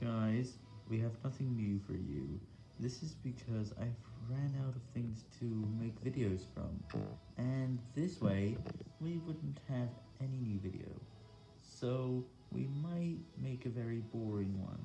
Guys, we have nothing new for you. This is because I've ran out of things to make videos from, and this way, we wouldn't have any new video. So, we might make a very boring one.